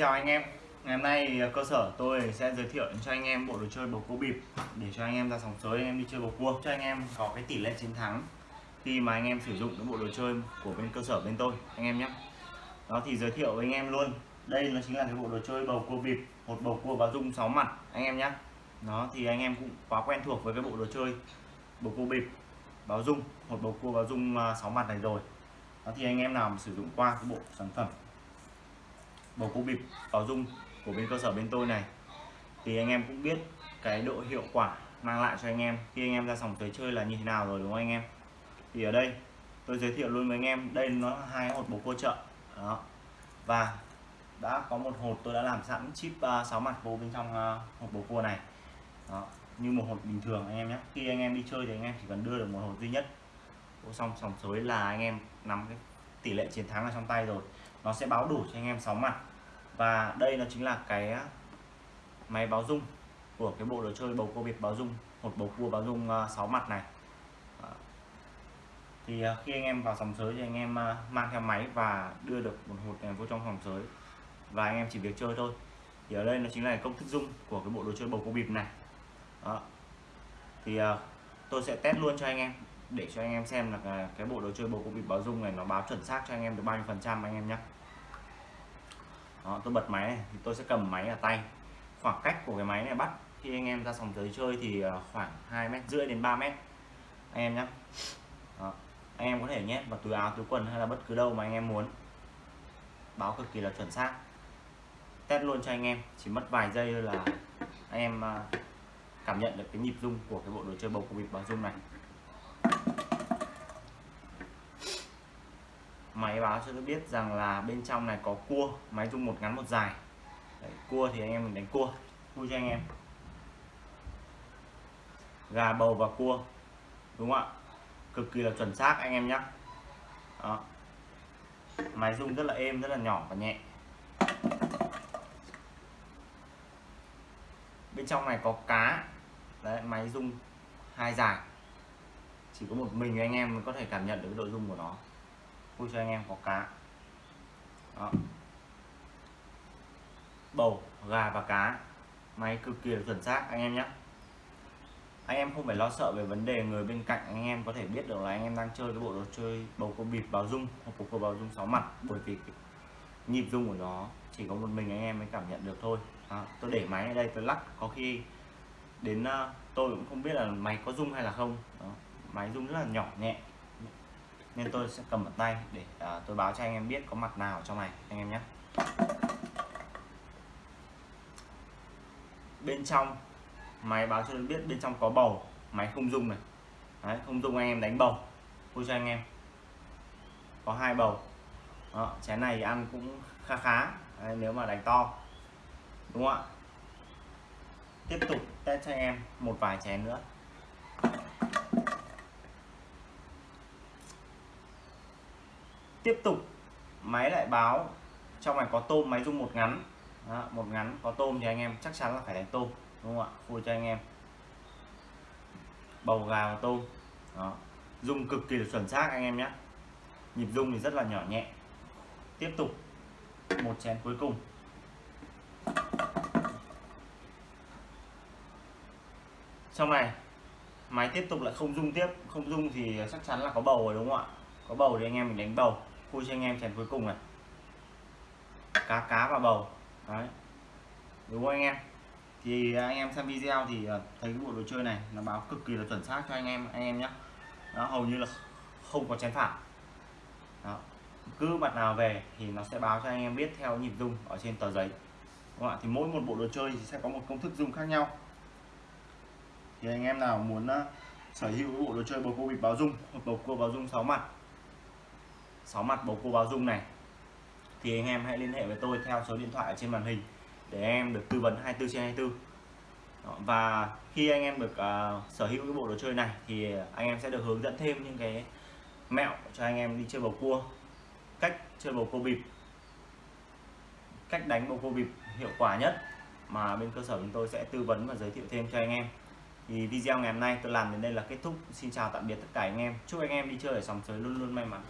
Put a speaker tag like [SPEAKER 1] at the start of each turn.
[SPEAKER 1] Chào anh em, ngày hôm nay cơ sở tôi sẽ giới thiệu cho anh em bộ đồ chơi bầu cua bịp để cho anh em ra sòng sới anh em đi chơi bầu cua cho anh em có cái tỷ lệ chiến thắng khi mà anh em sử dụng cái bộ đồ chơi của bên cơ sở bên tôi anh em nhé đó thì giới thiệu với anh em luôn đây nó chính là cái bộ đồ chơi bầu cua bịp một bầu cua và dung 6 mặt anh em nhé đó thì anh em cũng quá quen thuộc với cái bộ đồ chơi bầu cua bịp báo dung một bầu cua báo dung 6 mặt này rồi đó thì anh em nào mà sử dụng qua cái bộ sản phẩm bầu cua bịp vào dung của bên cơ sở bên tôi này. Thì anh em cũng biết cái độ hiệu quả mang lại cho anh em. Khi anh em ra sòng tới chơi là như thế nào rồi đúng không anh em? Thì ở đây tôi giới thiệu luôn với anh em đây nó là hai hột bầu cua chợ. Đó. Và đã có một hột tôi đã làm sẵn chip à, uh, 6 mặt vô bên trong à, uh, hộp bầu cua này. Đó. Như một hột bình thường anh em nhé. Khi anh em đi chơi thì anh em chỉ cần đưa được một hột duy nhất. Vô xong sòng sới là anh em nắm cái tỷ lệ chiến thắng ở trong tay rồi. Nó sẽ báo đủ cho anh em 6 mặt. Và đây nó chính là cái à, máy báo dung của cái bộ đồ chơi bầu cua biệt báo dung, một bầu cua báo dung à, 6 mặt này. Thì à, khi anh em vào sòng sới thì anh em mang theo máy và đưa được một hột này vô trong sòng sới. Và anh em chỉ việc chơi thôi. Thì ở đây nó chính là công thức dung của cái bộ đồ chơi bầu cua bịp này. Đó. Thì tôi sẽ test luôn cho anh em để cho anh em xem là cái bộ đồ chơi bầu cục bịp báo dung này nó báo chuẩn xác cho anh em được bao nhiêu phần trăm anh em nhé đó, tôi bật máy này thì tôi sẽ cầm máy ở tay. Khoảng cách của cái máy này bắt khi anh em ra sòng tới chơi thì ờ, khoảng 2 mét rưỡi đến 3 mét. Anh em nhé đó. anh em có thể nhét vào túi áo túi quần hay là bất cứ đâu mà anh em muốn. Báo cực kỳ là chuẩn xác. Test luôn cho anh em chỉ mất vài giây thôi là anh em ờ, cảm nhận được cái nhịp rung của cái bộ đồ chơi bầu cục bịp báo rung này. Máy báo cho tôi biết rằng là bên trong này có cua máy rung một ngắn một dài. Đấy, cua thì anh em mình đánh cua. Vui cho anh em. Gà bầu và cua đúng không ạ? Cực kỳ là chuẩn xác anh em nhé đó. Máy rung rất là êm rất là nhỏ và nhẹ. Bên trong này có cá. Đấy máy rung hai dài. Chỉ có một mình anh em mới có thể cảm nhận được độ rung của nó vui cho anh em có cá. Đó. bầu gà và cá. Máy cực kỳ chuẩn xác anh em nhé. Anh em không phải lo sợ về vấn đề người bên cạnh anh em có thể biết được là anh em đang chơi cái bộ đồ chơi bầu cua bịp báo dung hoặc bầu cua báo dung sáu mặt. Bởi vì nhịp dung của nó chỉ có một mình anh em mới cảm nhận được thôi. À, tôi để máy ở đây tôi lắc. Có khi đến uh, tôi cũng không biết là máy có dung hay là không. Đó. máy dung rất là nhỏ nhẹ nên tôi sẽ cầm ở tay để uh, tôi báo cho anh em biết có mặt nào trong này anh em nhé. Bên trong máy báo cho tôi biết bên trong có bầu máy không dung này. Đấy, không dung anh em đánh bầu vui cho anh em. Có hai bầu. Đó, chén này ăn cũng khá khá Đấy, nếu mà đánh to đúng không ạ? Tiếp tục test cho anh em một vài chén nữa. Tiếp tục máy lại báo. Trong này có tôm máy rung một ngắn. Đó, một ngắn có tôm thì anh em chắc chắn là phải đánh tôm đúng không ạ? Vui cho anh em. Bầu gà và tôm. Đó. rung cực kỳ là chuẩn xác anh em nhé. Nhịp rung thì rất là nhỏ nhẹ. Tiếp tục một chén cuối cùng. Trong này máy tiếp tục lại không rung tiếp. Không rung thì chắc chắn là có bầu rồi đúng không ạ? Có bầu thì anh em mình đánh bầu khui cho anh em chén cuối cùng này. Cá cá và bầu. Đấy. Đúng không anh em? Thì anh em xem video thì ờ, thấy cái bộ đồ chơi này nó báo cực kỳ là chuẩn xác cho anh em anh em nhé nó hầu như là không có chén phản đó. cứ mặt nào về thì nó sẽ báo cho anh em biết theo nhịp rung ở trên tờ giấy. Đúng không ạ? Thì mỗi một bộ đồ chơi thì sẽ có một công thức rung khác nhau. Thì anh em nào muốn ờ, sở hữu bộ đồ chơi bầu cua bịp báo rung hoặc bầu cua báo rung 6 mặt 6 mặt bầu cua báo dung này. Thì anh em hãy liên hệ với tôi theo số điện thoại ở trên màn hình để em được tư vấn 24 trên 24 và khi anh em được uh, sở hữu cái bộ đồ chơi này thì anh em sẽ được hướng dẫn thêm những cái mẹo cho anh em đi chơi bầu cua cách chơi bầu cua bịp cách đánh bầu cua bịp hiệu quả nhất mà bên cơ sở chúng tôi sẽ tư vấn và giới thiệu thêm cho anh em. Thì video ngày hôm nay tôi làm đến đây là kết thúc. Xin chào tạm biệt tất cả anh em. Chúc anh em đi chơi ở sòng sới luôn luôn may mắn.